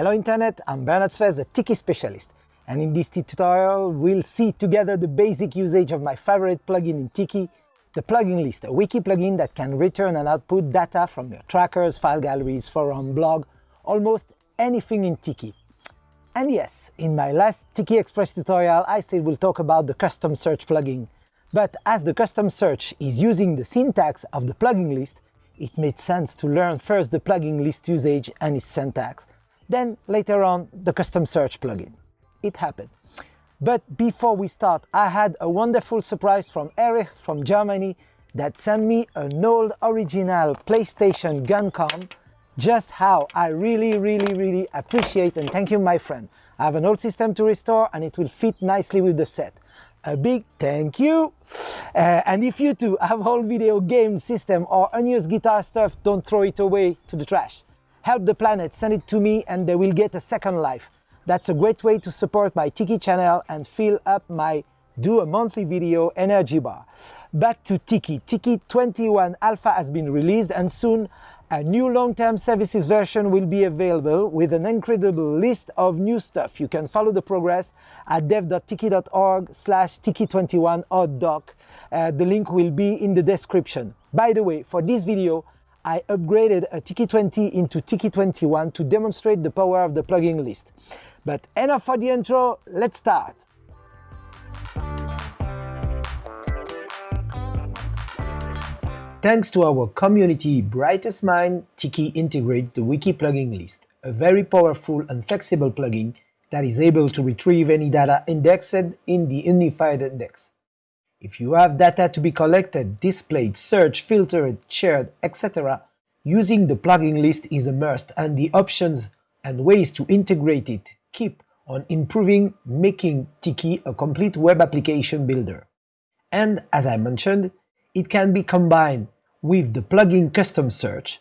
Hello Internet, I'm Bernard Sfez, the Tiki specialist. And in this tutorial, we'll see together the basic usage of my favorite plugin in Tiki, the plugin list, a wiki plugin that can return and output data from your trackers, file galleries, forum, blog, almost anything in Tiki. And yes, in my last Tiki Express tutorial, I said we'll talk about the custom search plugin. But as the custom search is using the syntax of the plugin list, it made sense to learn first the plugin list usage and its syntax, then later on the custom search plugin. It happened. But before we start, I had a wonderful surprise from Erich from Germany that sent me an old original PlayStation GunCon just how I really, really, really appreciate and thank you, my friend. I have an old system to restore and it will fit nicely with the set. A big thank you! Uh, and if you too have old video game system or unused guitar stuff, don't throw it away to the trash. Help the planet, send it to me and they will get a second life. That's a great way to support my Tiki channel and fill up my do a monthly video energy bar. Back to Tiki. Tiki 21 Alpha has been released and soon a new long-term services version will be available with an incredible list of new stuff. You can follow the progress at dev.tiki.org slash tiki21 or doc. Uh, the link will be in the description. By the way, for this video, I upgraded a Tiki20 into Tiki21 to demonstrate the power of the plugin list. But enough for the intro, let's start! Thanks to our community Brightest Mind, Tiki integrates the Wiki plugin list, a very powerful and flexible plugin that is able to retrieve any data indexed in the unified index. If you have data to be collected, displayed, searched, filtered, shared, etc., using the plugin list is a must and the options and ways to integrate it keep on improving making Tiki a complete web application builder. And as I mentioned, it can be combined with the plugin custom search,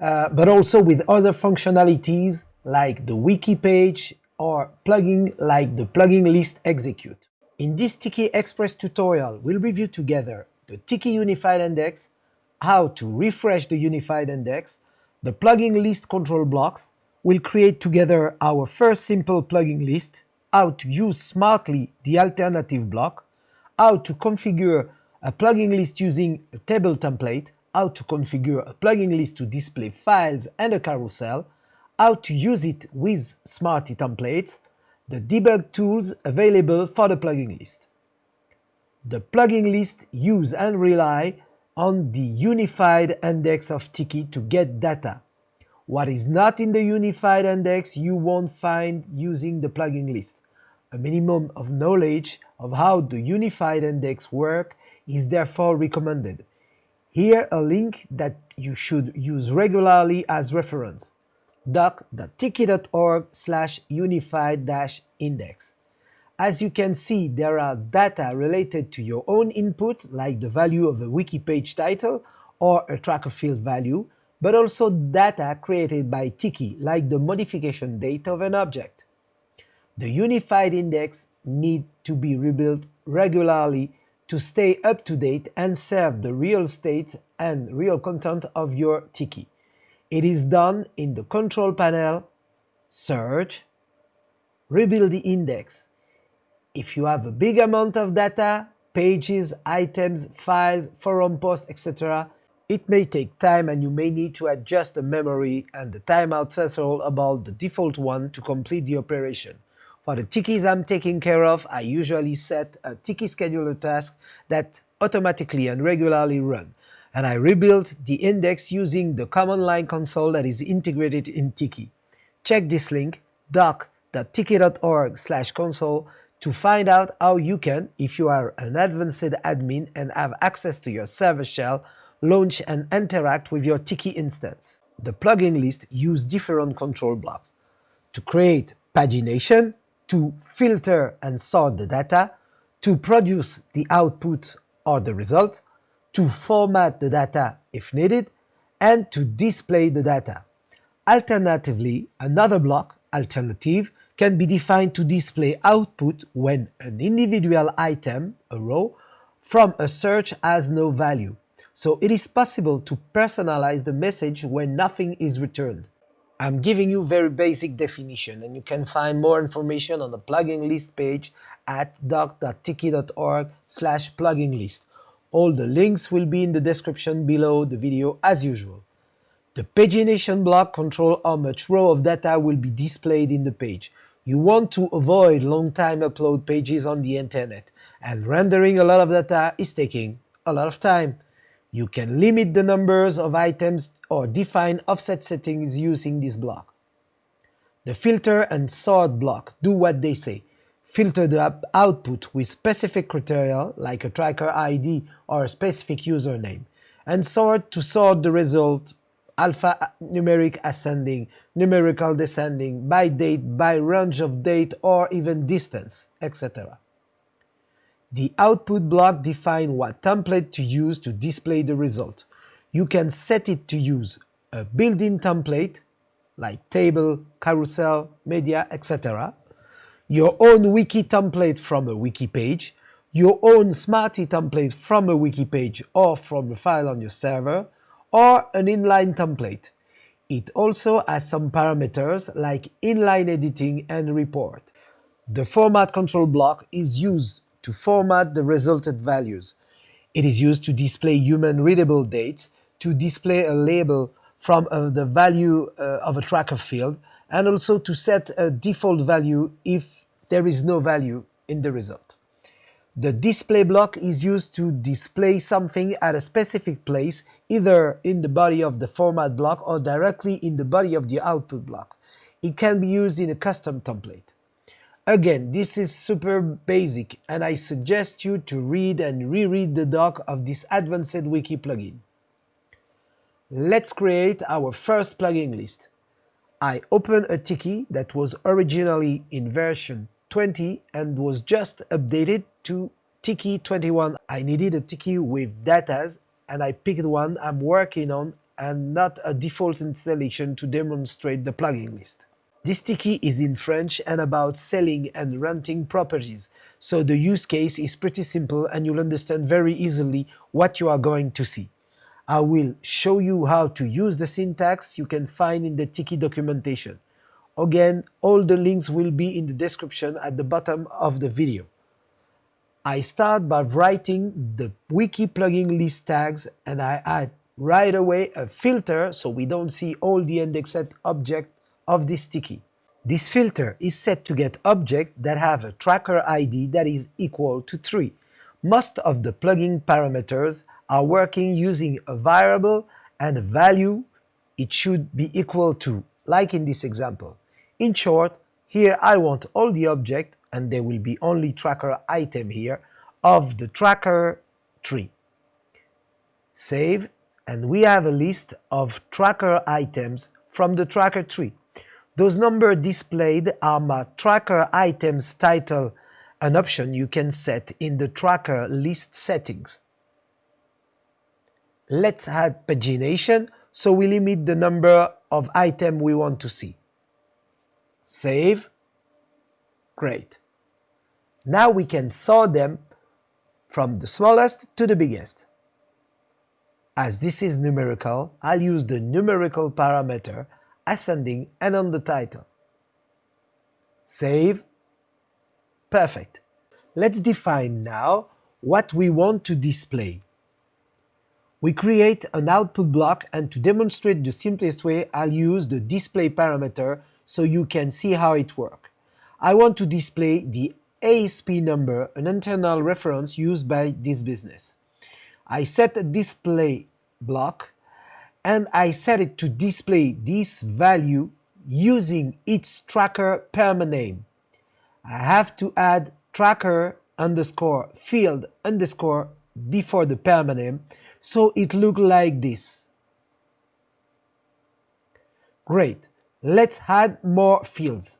uh, but also with other functionalities like the wiki page or plugin like the plugin list execute. In this Tiki Express tutorial, we'll review together the Tiki Unified Index, how to refresh the Unified Index, the plugin list control blocks, we'll create together our first simple plugin list, how to use smartly the alternative block, how to configure a plugin list using a table template, how to configure a plugin list to display files and a carousel, how to use it with Smarty templates, the debug tools available for the plugin list. The plugin list use and rely on the unified index of Tiki to get data. What is not in the unified index you won't find using the plugin list. A minimum of knowledge of how the unified index work is therefore recommended. Here a link that you should use regularly as reference doc.tiki.org slash unified-index. As you can see, there are data related to your own input, like the value of a wiki page title or a tracker field value, but also data created by Tiki, like the modification date of an object. The unified index need to be rebuilt regularly to stay up to date and serve the real state and real content of your Tiki. It is done in the control panel, search, rebuild the index. If you have a big amount of data, pages, items, files, forum posts, etc., it may take time and you may need to adjust the memory and the timeout threshold about the default one to complete the operation. For the tikis I'm taking care of, I usually set a tiki scheduler task that automatically and regularly run, and I rebuilt the index using the command line console that is integrated in Tiki. Check this link, doc.tiki.org slash console to find out how you can, if you are an advanced admin and have access to your server shell, launch and interact with your Tiki instance. The plugin list use different control blocks. To create pagination, to filter and sort the data, to produce the output or the result, to format the data if needed, and to display the data. Alternatively, another block, alternative, can be defined to display output when an individual item, a row, from a search has no value. So it is possible to personalize the message when nothing is returned. I'm giving you very basic definition and you can find more information on the plugin list page at doc.tiki.org slash plugin list. All the links will be in the description below the video as usual. The pagination block control how much row of data will be displayed in the page. You want to avoid long time upload pages on the internet, and rendering a lot of data is taking a lot of time. You can limit the numbers of items or define offset settings using this block. The filter and sort block do what they say. Filter the output with specific criteria like a tracker ID or a specific username, and sort to sort the result alpha numeric ascending, numerical descending, by date, by range of date or even distance, etc. The output block defines what template to use to display the result. You can set it to use a built-in template, like table, carousel, media, etc., your own wiki template from a wiki page, your own Smarty template from a wiki page or from a file on your server, or an inline template. It also has some parameters like inline editing and report. The format control block is used to format the resulted values. It is used to display human readable dates, to display a label from uh, the value uh, of a tracker field, and also to set a default value if there is no value in the result. The display block is used to display something at a specific place, either in the body of the format block or directly in the body of the output block. It can be used in a custom template. Again, this is super basic and I suggest you to read and reread the doc of this advanced wiki plugin. Let's create our first plugin list. I open a Tiki that was originally in version 20 and was just updated to Tiki 21. I needed a Tiki with datas and I picked one I'm working on and not a default installation to demonstrate the plugin list. This Tiki is in French and about selling and renting properties, so the use case is pretty simple and you'll understand very easily what you are going to see. I will show you how to use the syntax you can find in the Tiki documentation. Again, all the links will be in the description at the bottom of the video. I start by writing the wiki plugin list tags and I add right away a filter so we don't see all the indexed objects of this Tiki. This filter is set to get objects that have a tracker ID that is equal to 3. Most of the plugin parameters are working using a variable and a value it should be equal to, like in this example. In short, here I want all the object and there will be only tracker item here, of the tracker tree. Save, and we have a list of tracker items from the tracker tree. Those numbers displayed are my tracker items title, an option you can set in the tracker list settings. Let's add pagination so we limit the number of items we want to see. Save. Great. Now we can sort them from the smallest to the biggest. As this is numerical, I'll use the numerical parameter ascending and on the title. Save. Perfect. Let's define now what we want to display. We create an output block and to demonstrate the simplest way, I'll use the display parameter so you can see how it works. I want to display the ASP number, an internal reference used by this business. I set a display block and I set it to display this value using its tracker perma name. I have to add tracker underscore field underscore before the perma name so it look like this. Great. Let's add more fields.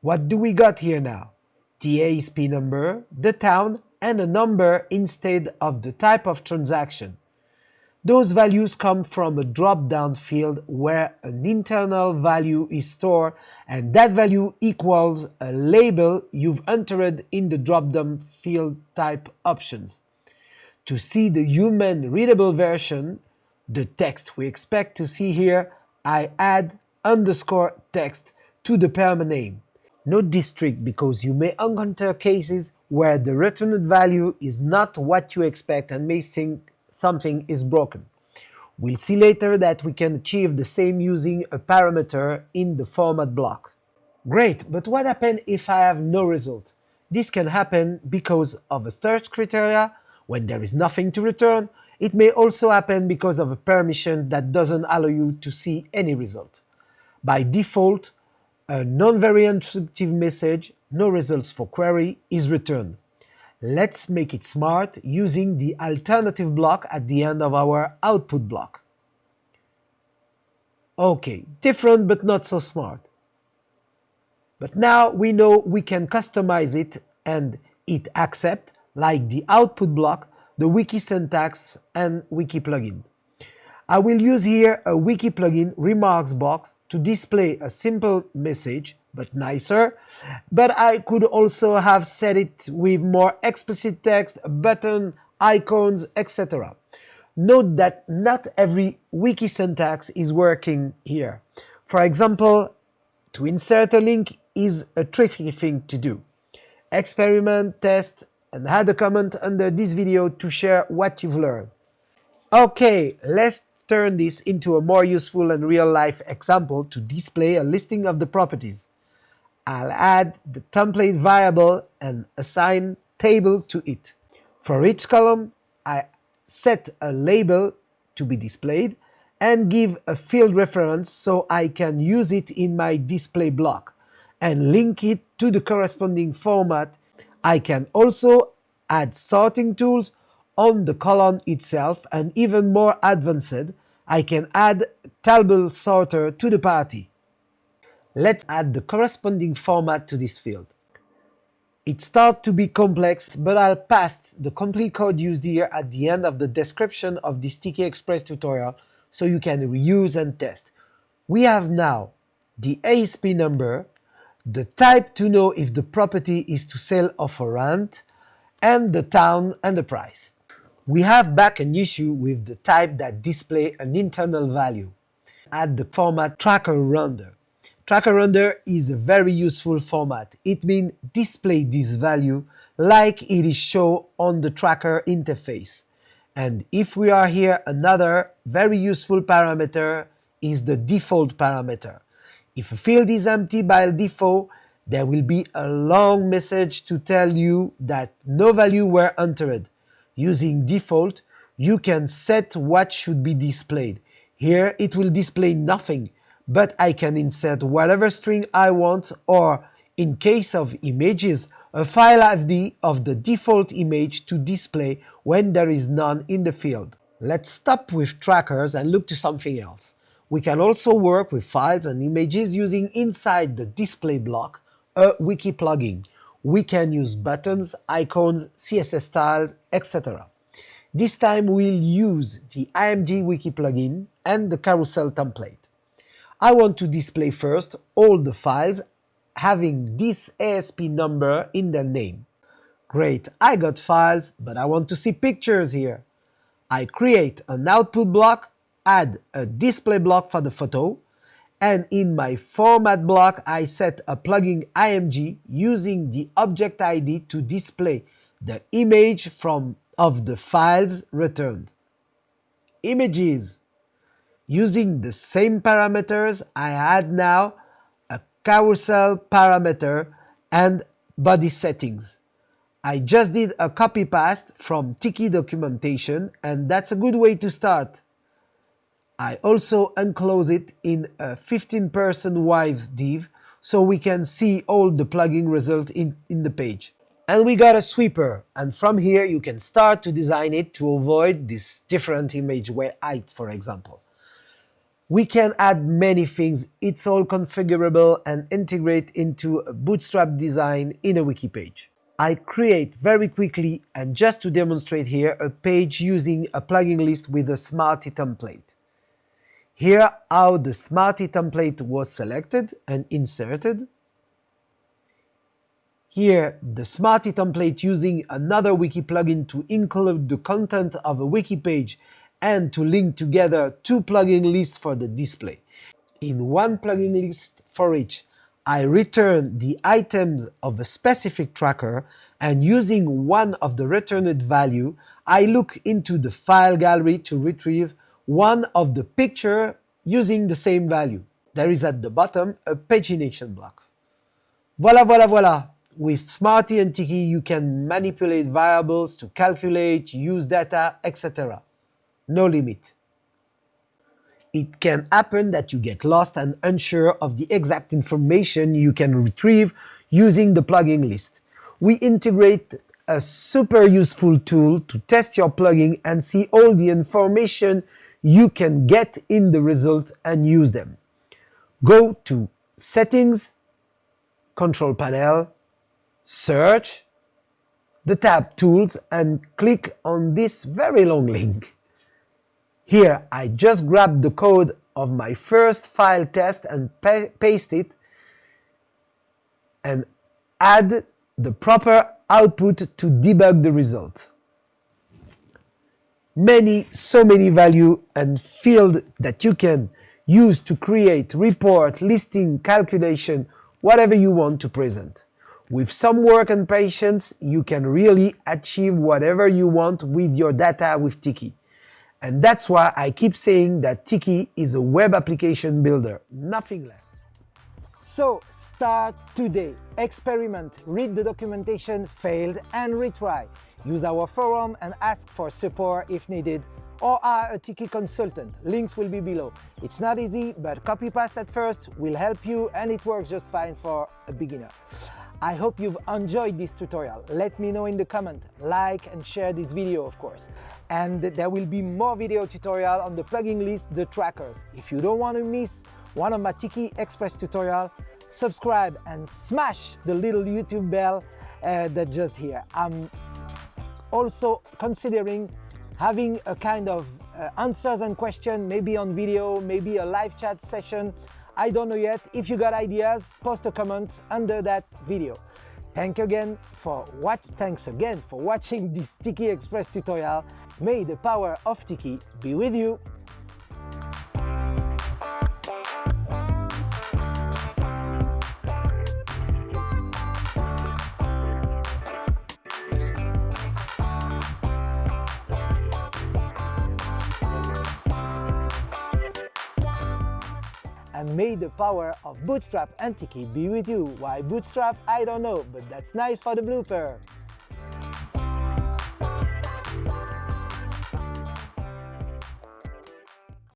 What do we got here now? The ASP number, the town, and a number instead of the type of transaction. Those values come from a drop-down field where an internal value is stored and that value equals a label you've entered in the drop-down field type options. To see the human readable version, the text we expect to see here, I add underscore text to the perma name. Note this trick because you may encounter cases where the returned value is not what you expect and may think something is broken. We'll see later that we can achieve the same using a parameter in the format block. Great, but what happens if I have no result? This can happen because of a search criteria, when there is nothing to return. It may also happen because of a permission that doesn't allow you to see any result. By default, a non-very instructive message, no results for query, is returned. Let's make it smart using the alternative block at the end of our output block. Okay, different but not so smart. But now we know we can customize it and it accept, like the output block, the wiki syntax and wiki plugin. I will use here a wiki plugin remarks box to display a simple message, but nicer, but I could also have set it with more explicit text, button, icons, etc. Note that not every wiki syntax is working here. For example, to insert a link is a tricky thing to do. Experiment, test, and add a comment under this video to share what you've learned. Okay, let's turn this into a more useful and real-life example to display a listing of the properties. I'll add the template variable and assign table to it. For each column, I set a label to be displayed and give a field reference so I can use it in my display block and link it to the corresponding format. I can also add sorting tools on the column itself and even more advanced, I can add table sorter to the party. Let's add the corresponding format to this field. It starts to be complex, but I'll paste the complete code used here at the end of the description of this Tiki Express tutorial so you can reuse and test. We have now the ASP number, the type to know if the property is to sell or for rent, and the town and the price. We have back an issue with the type that display an internal value. Add the format tracker render. Tracker render is a very useful format. It means display this value like it is shown on the tracker interface. And if we are here, another very useful parameter is the default parameter. If a field is empty by default, there will be a long message to tell you that no value were entered. Using default, you can set what should be displayed. Here it will display nothing, but I can insert whatever string I want or, in case of images, a file ID of the default image to display when there is none in the field. Let's stop with trackers and look to something else. We can also work with files and images using inside the display block a wiki plugin we can use buttons, icons, CSS styles, etc. This time we'll use the IMG Wiki plugin and the carousel template. I want to display first all the files having this ASP number in their name. Great, I got files, but I want to see pictures here. I create an output block, add a display block for the photo, and in my format block I set a plugin IMG using the object ID to display the image from of the files returned. Images. Using the same parameters, I add now a carousel parameter and body settings. I just did a copy paste from Tiki documentation and that's a good way to start. I also enclose it in a 15% wide div so we can see all the plugin result in, in the page. And we got a sweeper, and from here you can start to design it to avoid this different image height, for example. We can add many things, it's all configurable and integrate into a bootstrap design in a wiki page. I create very quickly, and just to demonstrate here, a page using a plugin list with a Smarty template. Here how the Smarty template was selected and inserted. Here the Smarty template using another wiki plugin to include the content of a wiki page and to link together two plugin lists for the display. In one plugin list for each, I return the items of a specific tracker and using one of the returned value, I look into the file gallery to retrieve one of the picture using the same value. There is at the bottom a pagination block. Voila, voila, voila! With Smarty and Tiki, you can manipulate variables to calculate, use data, etc. No limit. It can happen that you get lost and unsure of the exact information you can retrieve using the plugin list. We integrate a super useful tool to test your plugin and see all the information you can get in the result and use them. Go to Settings, Control Panel, Search, the tab Tools and click on this very long link. Here I just grab the code of my first file test and pa paste it and add the proper output to debug the result. Many, so many value and field that you can use to create report, listing, calculation, whatever you want to present. With some work and patience, you can really achieve whatever you want with your data with Tiki. And that's why I keep saying that Tiki is a web application builder, nothing less. So start today, experiment, read the documentation, failed and retry. Use our forum and ask for support if needed or hire a Tiki consultant. Links will be below. It's not easy, but copy paste at first will help you and it works just fine for a beginner. I hope you've enjoyed this tutorial. Let me know in the comment, like and share this video of course. And there will be more video tutorial on the plugin list, the trackers. If you don't want to miss one of my Tiki Express tutorial, subscribe and smash the little YouTube bell uh, that just here. I'm also considering having a kind of uh, answers and question, maybe on video, maybe a live chat session. I don't know yet. If you got ideas, post a comment under that video. Thank you again for what thanks again for watching this Tiki Express tutorial. May the power of Tiki be with you. And may the power of Bootstrap and Tiki be with you. Why Bootstrap? I don't know, but that's nice for the blooper.